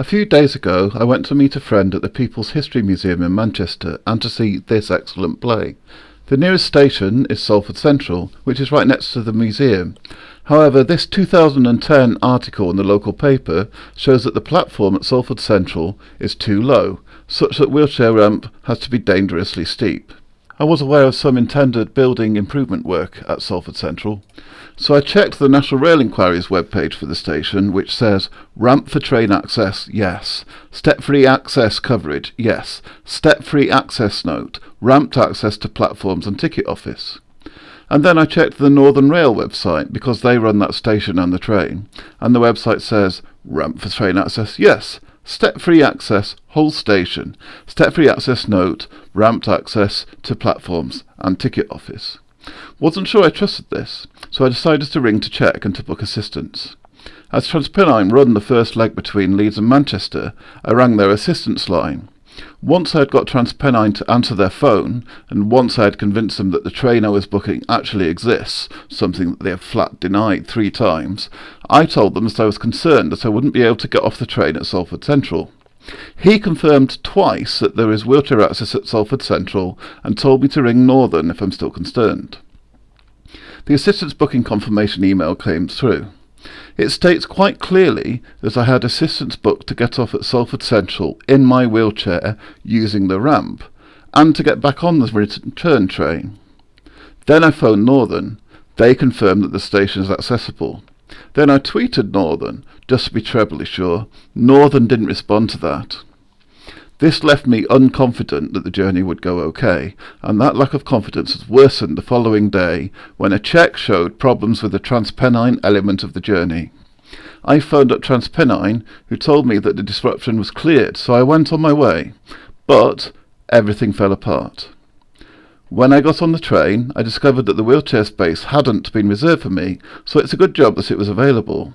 A few days ago I went to meet a friend at the People's History Museum in Manchester and to see this excellent play. The nearest station is Salford Central, which is right next to the museum. However, this 2010 article in the local paper shows that the platform at Salford Central is too low, such that wheelchair ramp has to be dangerously steep. I was aware of some intended building improvement work at Salford Central, so I checked the National Rail Enquiries webpage for the station, which says ramp for train access, yes. Step-free access coverage, yes. Step-free access note, ramped access to platforms and ticket office. And then I checked the Northern Rail website because they run that station and the train, and the website says ramp for train access, yes. Step-free access, whole station. Step-free access note, ramped access to platforms and ticket office. Wasn't sure I trusted this, so I decided to ring to check and to book assistance. As Transpennine run the first leg between Leeds and Manchester, I rang their assistance line. Once I had got Transpennine to answer their phone, and once I had convinced them that the train I was booking actually exists, something that they have flat denied three times, I told them that I was concerned that I wouldn't be able to get off the train at Salford Central. He confirmed twice that there is wheelchair access at Salford Central and told me to ring Northern if I'm still concerned. The assistance booking confirmation email came through. It states quite clearly that I had assistance booked to get off at Salford Central in my wheelchair using the ramp and to get back on the return train. Then I phoned Northern. They confirmed that the station is accessible. Then I tweeted Northern, just to be trebly sure. Northern didn't respond to that. This left me unconfident that the journey would go okay, and that lack of confidence was worsened the following day when a check showed problems with the Transpennine element of the journey. I phoned up Transpennine, who told me that the disruption was cleared, so I went on my way. But everything fell apart. When I got on the train, I discovered that the wheelchair space hadn't been reserved for me, so it's a good job that it was available.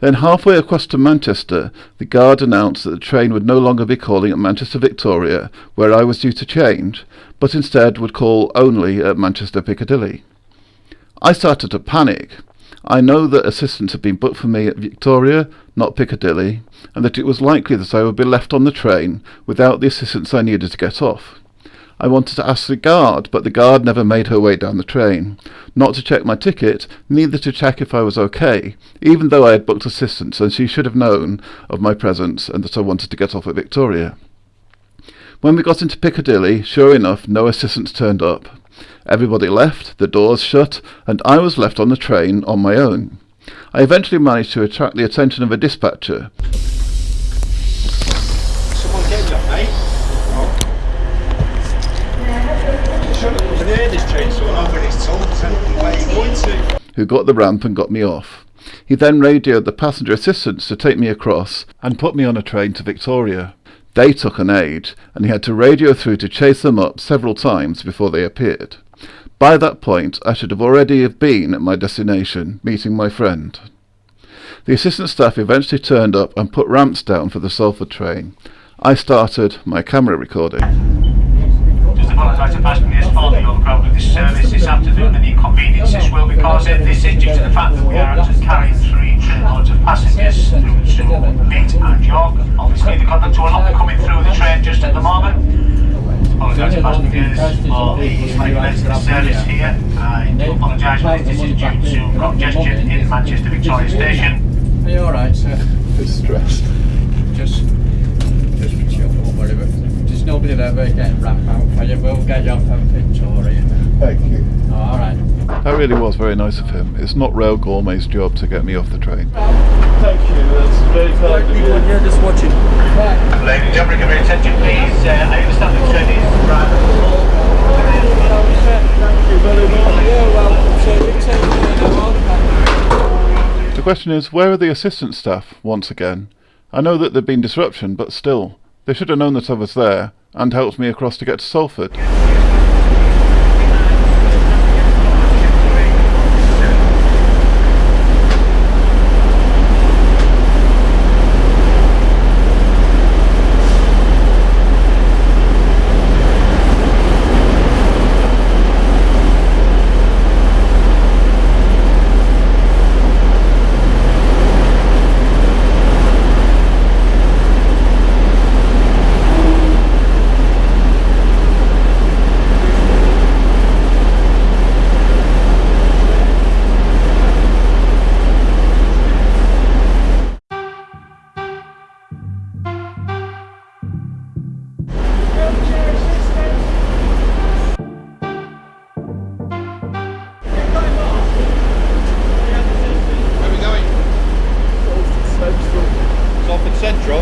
Then halfway across to Manchester, the guard announced that the train would no longer be calling at Manchester Victoria, where I was due to change, but instead would call only at Manchester Piccadilly. I started to panic. I know that assistance had been booked for me at Victoria, not Piccadilly, and that it was likely that I would be left on the train without the assistance I needed to get off. I wanted to ask the guard, but the guard never made her way down the train. Not to check my ticket, neither to check if I was okay, even though I had booked assistance and she should have known of my presence and that I wanted to get off at Victoria. When we got into Piccadilly, sure enough, no assistance turned up. Everybody left, the doors shut, and I was left on the train on my own. I eventually managed to attract the attention of a dispatcher. Who got the ramp and got me off. He then radioed the passenger assistants to take me across and put me on a train to Victoria. They took an age, and he had to radio through to chase them up several times before they appeared. By that point, I should have already have been at my destination, meeting my friend. The assistant staff eventually turned up and put ramps down for the Salford train. I started my camera recording apologise to passengers for the overcrowding of this service this afternoon and the inconvenience this will be causing. This is due to the fact that we are actually carrying three trainloads of passengers through to Leeds and York. Obviously the conductor will not be coming through the train just at the moment. Apologise to passengers for the regulated service here. I do apologise but this is due to congestion in Manchester Victoria Station. Are you alright sir? Distressed. Just, just chill, don't worry about it nobody there but getting ramp out for you. We'll get you off at Victoria. Thank you. Oh, all right. That really was very nice of him. It's not Rail Gourmet's job to get me off the train. Thank you, that's very kind of you. Yeah, just watching. Ladies and gentlemen, give your attention please. Uh, I understand the train is Thank you very much. Yeah, well, The question is, where are the assistant staff once again? I know that there'd been disruption, but still, they should have known that I was there, and helped me across to get to Salford. Central?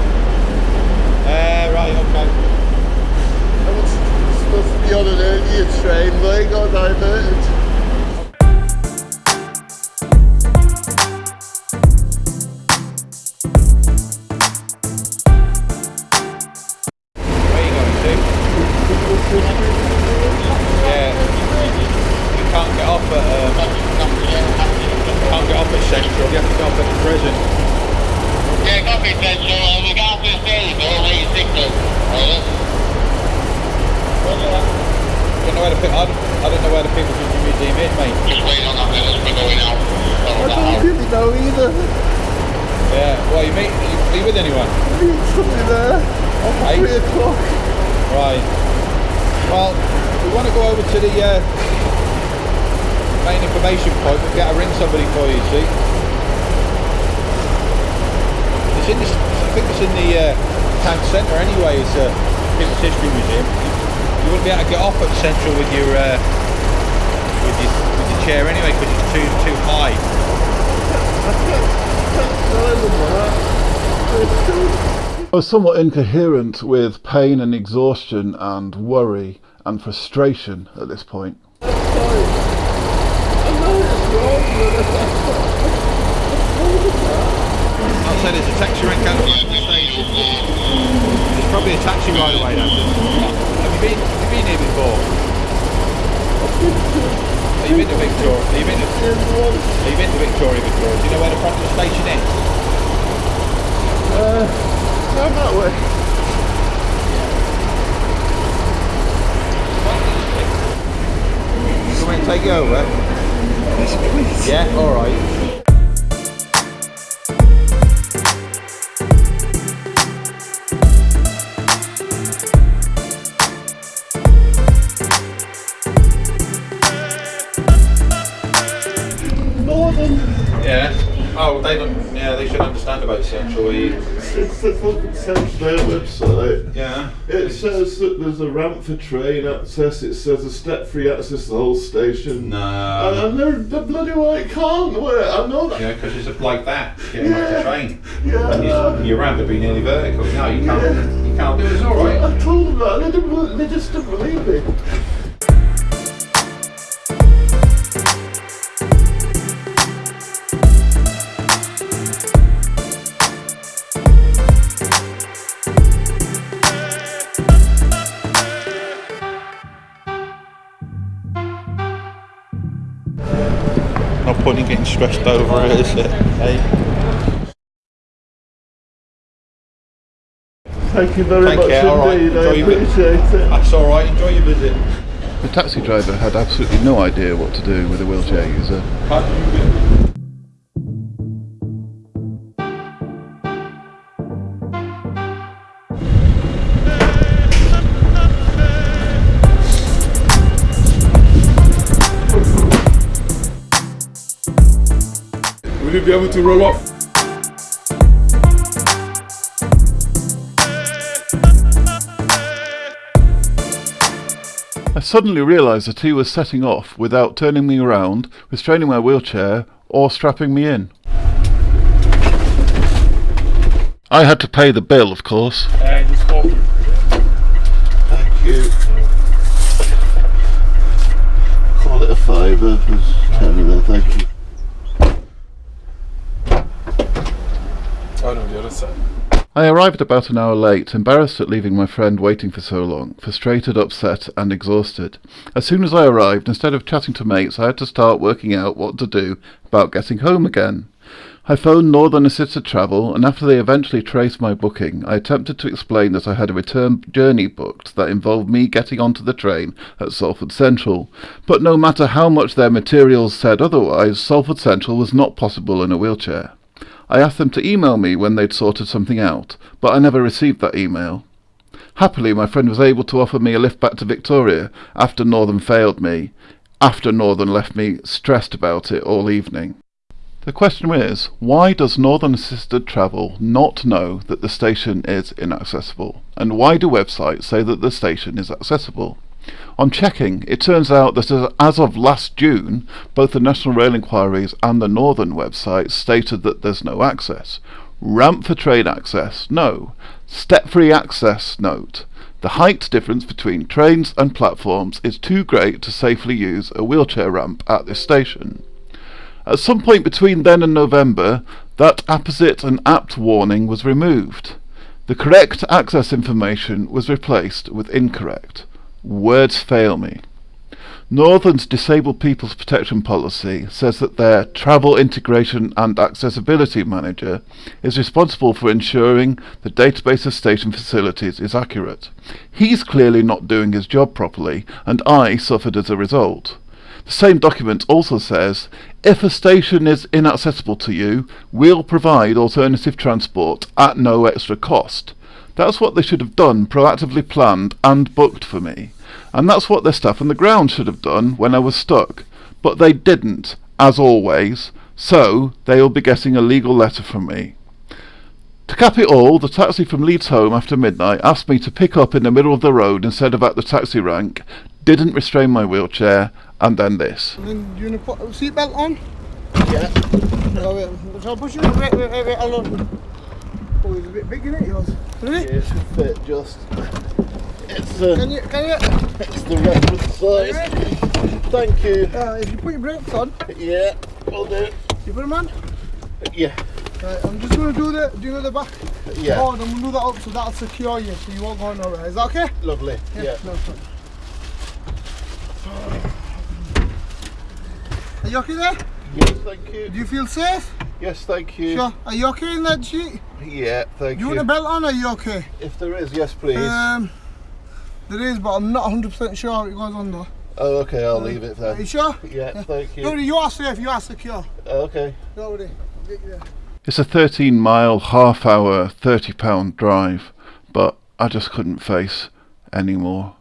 Uh, right, okay. I was supposed to be on an earlier train, but I got diverted. Where you going to? Yeah. You can't get off at can't get off at Central. You have to get off at the prison. To the Yeah, well, you meet with anyone? Are you supposed to there? Okay. Right. Well, we want to go over to the main information point. We've got to ring somebody for you. See. In this. I think it's in the uh, town centre anyway. It's a People's History Museum. You, wouldn't be able to get off at Central with your uh, with your with your chair anyway because it's too too high. I was somewhat incoherent with pain and exhaustion and worry and frustration at this point. Know it's wrong, but I I'll say there's a taxi rank out of the station. There's probably a taxi right away now. Have you been, have you been here before? Have you been to Victoria? Have you been to, have you been to Victoria before? Do you know where the front of the station is? Down that way. You want to take you over? About Central. It's the fucking Central their website. Yeah. It says that there's a ramp for train access. It says a step-free access to the whole station. No. And they're the bloody well, it can't work. I know that. Yeah, because it's like that, getting off the Yeah. train. Yeah. And your, your ramp would be nearly vertical. No, you can't, you can't do it. It's alright. I told them that. They, didn't, they just didn't believe me. Point stressed over it, is it? Hey. Thank you very Take much care, all right. indeed. I Enjoy appreciate it. That's alright, enjoy your visit. The taxi driver had absolutely no idea what to do with a wheelchair user. Will be able to roll up? I suddenly realised that he was setting off without turning me around, restraining my wheelchair, or strapping me in. I had to pay the bill, of course. Thank you. Call it a fiver. There's ten there. Thank you. Oh no, the other side. I arrived about an hour late, embarrassed at leaving my friend waiting for so long, frustrated, upset, and exhausted. As soon as I arrived, instead of chatting to mates, I had to start working out what to do about getting home again. I phoned Northern Assisted Travel, and after they eventually traced my booking, I attempted to explain that I had a return journey booked that involved me getting onto the train at Salford Central. But no matter how much their materials said otherwise, Salford Central was not possible in a wheelchair. I asked them to email me when they'd sorted something out, but I never received that email. Happily, my friend was able to offer me a lift back to Victoria after Northern failed me, after Northern left me stressed about it all evening. The question is, why does Northern Assisted Travel not know that the station is inaccessible? And why do websites say that the station is accessible? On checking, it turns out that as- of last June, both the National Rail Enquiries and the Northern website stated that there's no access. Ramp for train access, no. Step-free access, note. The height difference between trains and platforms is too great to safely use a wheelchair ramp at this station. At some point between then and November, that apposite and apt warning was removed. The correct access information was replaced with incorrect. Words fail me. Northern's Disabled People's Protection Policy says that their Travel Integration and Accessibility Manager is responsible for ensuring the database of station facilities is accurate. He's clearly not doing his job properly, and I suffered as a result. The same document also says, if a station is inaccessible to you, we'll provide alternative transport at no extra cost. That's what they should have done, proactively planned and booked for me. And that's what their staff on the ground should have done when I was stuck. But they didn't, as always, so they'll be getting a legal letter from me. To cap it all, the taxi from Leeds home after midnight asked me to pick up in the middle of the road instead of at the taxi rank, didn't restrain my wheelchair, and then this. And you gonna put a seatbelt on? Yeah. I push you? Wait, wait, wait, wait. Oh, it's a bit big, isn't it, yours? Really? It should fit just. It's, uh, Can you, can you? it's the reference size. Thank you. Uh, if you put your brakes on, Yeah, will do. you put them on. Yeah, Right, I'm just gonna do the, do you know the back? yeah. Oh, I'm gonna do that up so that'll secure you so you won't go nowhere. Is that okay? Lovely. Yeah. No, it's. Are you okay there? Yes, thank you. Do you feel safe? Yes, thank you. Sure. Are you okay in that sheet? Yeah, thank You you. want a belt on? Are you okay? If there is, yes, please. Um, there is, but I'm not 100% sure how it goes on though. oh, okay, I'll leave it there. Are you then. sure? Yeah, thank Don't you. worry, you are safe. You are secure. Okay. Don't worry. I'll get you there. It's a 13 mile, half hour, 30 pound drive, but I just couldn't face anymore.